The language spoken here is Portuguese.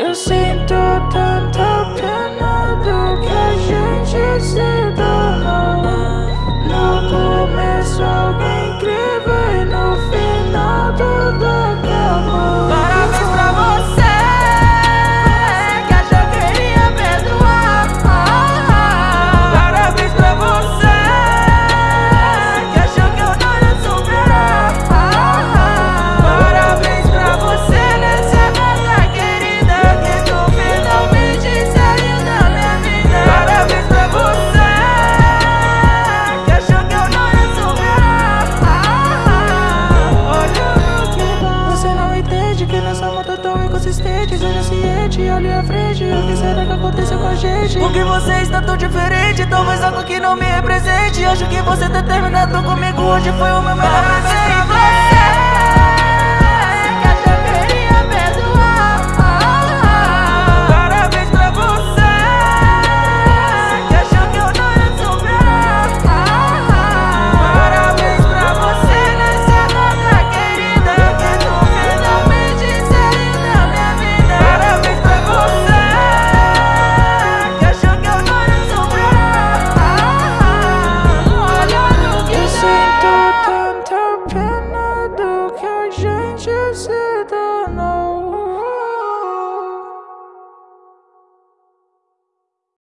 You see, to turn, top, another Essa moto tão inconsistente, seja ciente Olhe à frente, o que será que aconteceu com a gente? Porque você está tão diferente Talvez algo que não me represente Acho que você tá terminado comigo Hoje foi o meu melhor